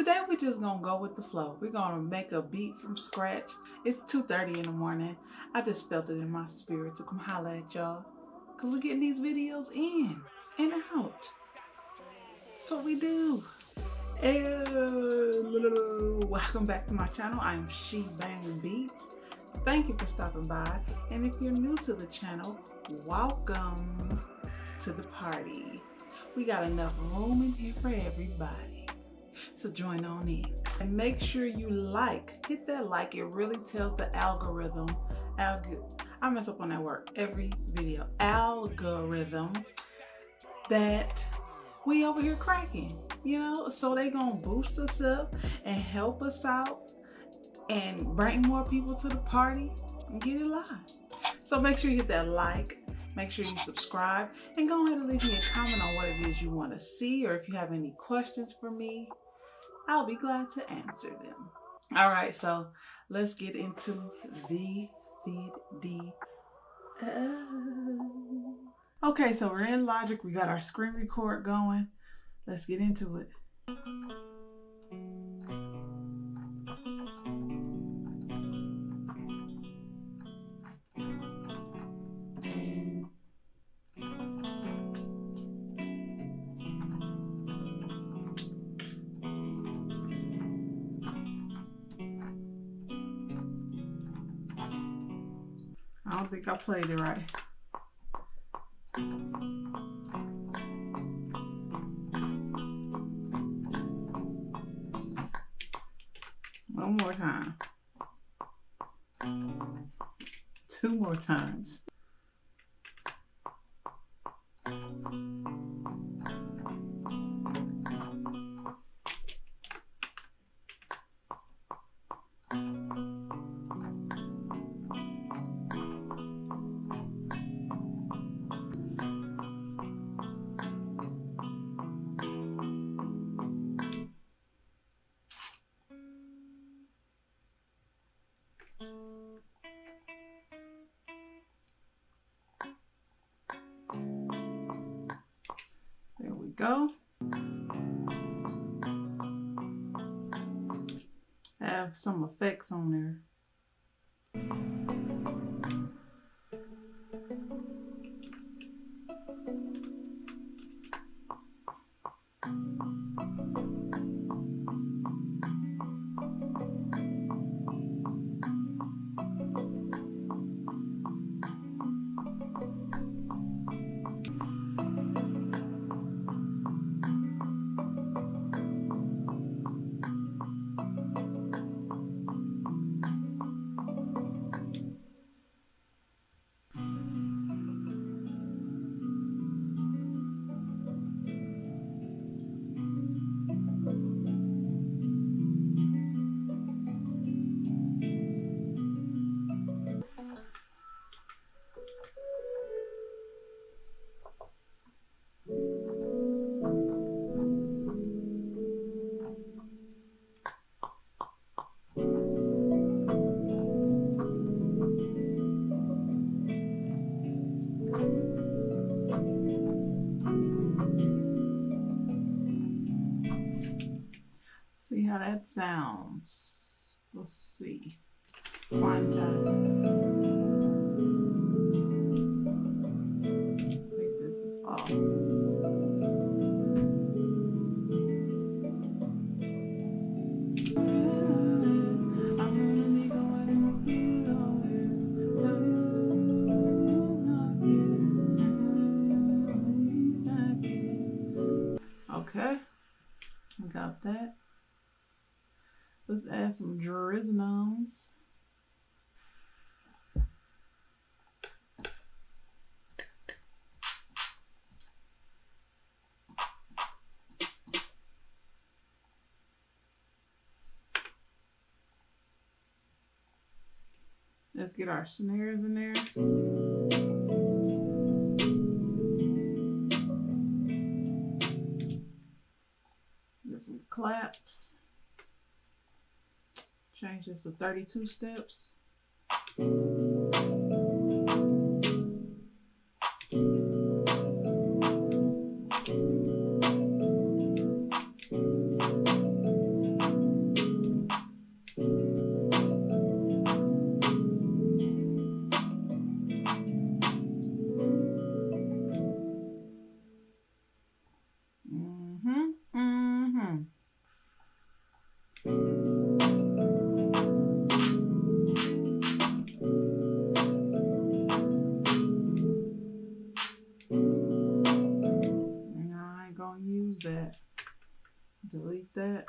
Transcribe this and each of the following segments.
Today we're just gonna go with the flow. We're gonna make a beat from scratch. It's 2.30 in the morning. I just felt it in my spirit to come holler at y'all. Cause we're getting these videos in and out. That's what we do. And welcome back to my channel. I'm She Bang Beats. Thank you for stopping by. And if you're new to the channel, welcome to the party. We got enough room in here for everybody. So join on in. And make sure you like. Hit that like. It really tells the algorithm. Alg I mess up on that word every video. Algorithm that we over here cracking. You know, so they gonna boost us up and help us out and bring more people to the party and get it live. So make sure you hit that like, make sure you subscribe, and go ahead and leave me a comment on what it is you want to see or if you have any questions for me, I'll be glad to answer them. All right, so let's get into the video. Okay, so we're in Logic. We got our screen record going. Let's get into it. I don't think I played it right. One more time. Two more times. There we go. Have some effects on there. Sounds. Let's see. One time. This is off. Okay, got that. Let's add some drizznoms. Let's get our snares in there. Claps. Change this to 32 steps. That.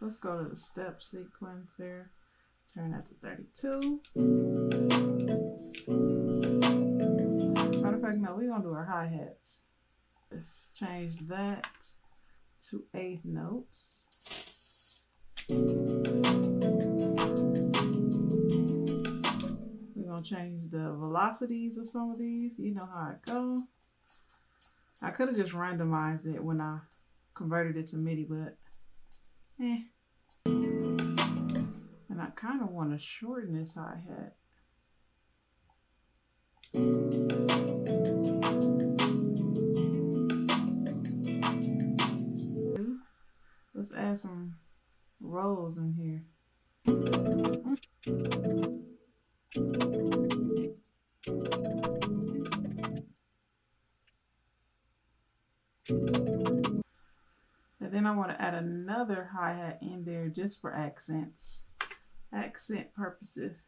Let's go to the step sequence here. Turn that to 32. Fact, no, we're gonna do our hi-hats. Let's change that to eighth notes. We're gonna change the velocities of some of these. You know how it goes. I could have just randomized it when I converted it to MIDI, but eh. And I kind of want to shorten this hi-hat. Let's add some rolls in here. And then I want to add another hi-hat in there just for accents, accent purposes.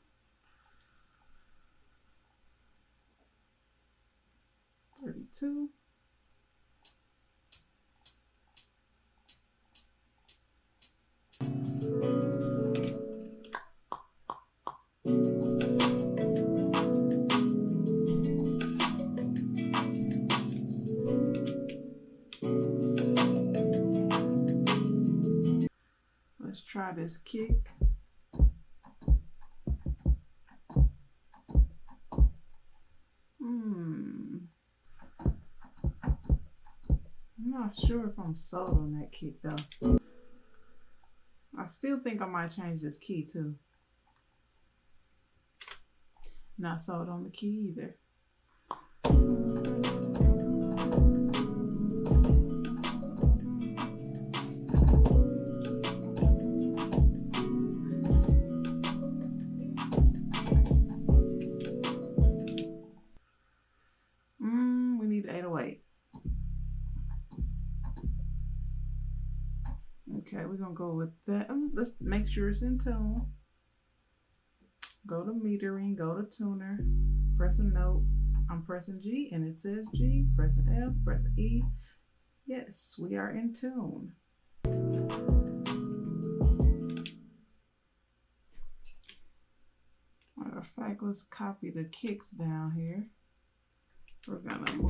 Thirty-two. Let's try this kick. Not sure if I'm sold on that kick though. I still think I might change this key too. Not sold on the key either. We're gonna go with that. Um, Let's make sure it's in tune. Go to metering, go to tuner, press a note. I'm pressing G and it says G, pressing F, pressing E. Yes, we are in tune. Matter of fact, let's copy the kicks down here. We're gonna move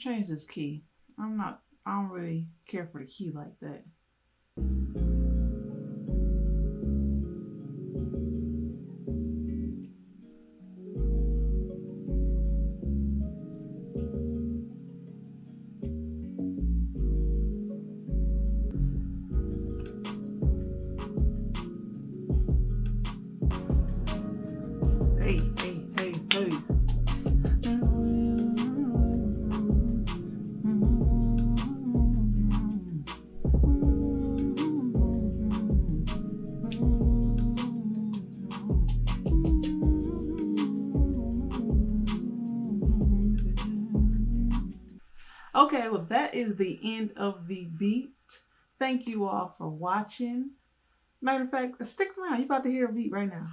change this key. I'm not, I don't really care for the key like that. Okay, well, that is the end of the beat. Thank you all for watching. Matter of fact, stick around. You're about to hear a beat right now.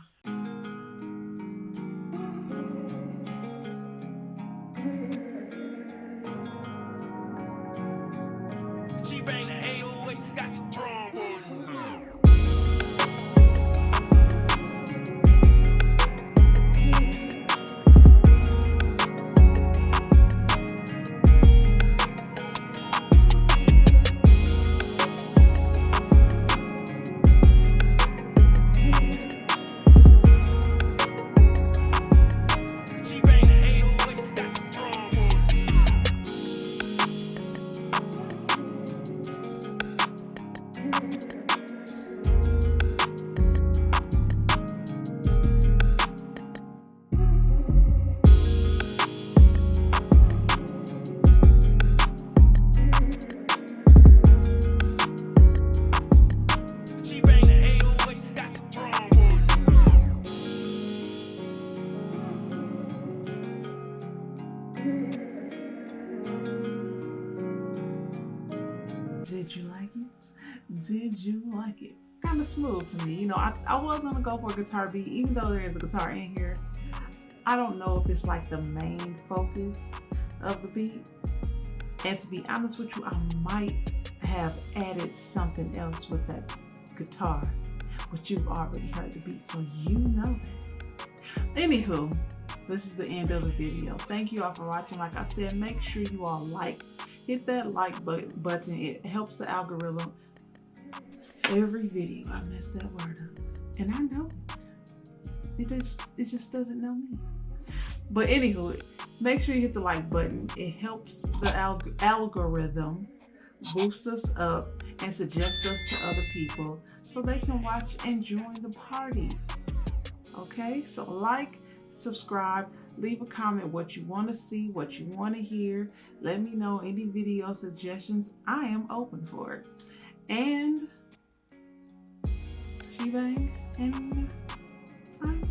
Like it? Kind of smooth to me. You know, I, I was gonna go for a guitar beat, even though there is a guitar in here. I don't know if it's like the main focus of the beat. And to be honest with you, I might have added something else with that guitar, but you've already heard the beat, so you know that. Anywho, this is the end of the video. Thank you all for watching. Like I said, make sure you all like, hit that like button. It helps the algorithm. Every video, I mess that word up. And I know it. Just, it just doesn't know me. But anywho, make sure you hit the like button. It helps the alg algorithm boost us up and suggest us to other people so they can watch and join the party. Okay, so like, subscribe, leave a comment what you want to see, what you want to hear. Let me know any video suggestions. I am open for it. And Shebang and I'm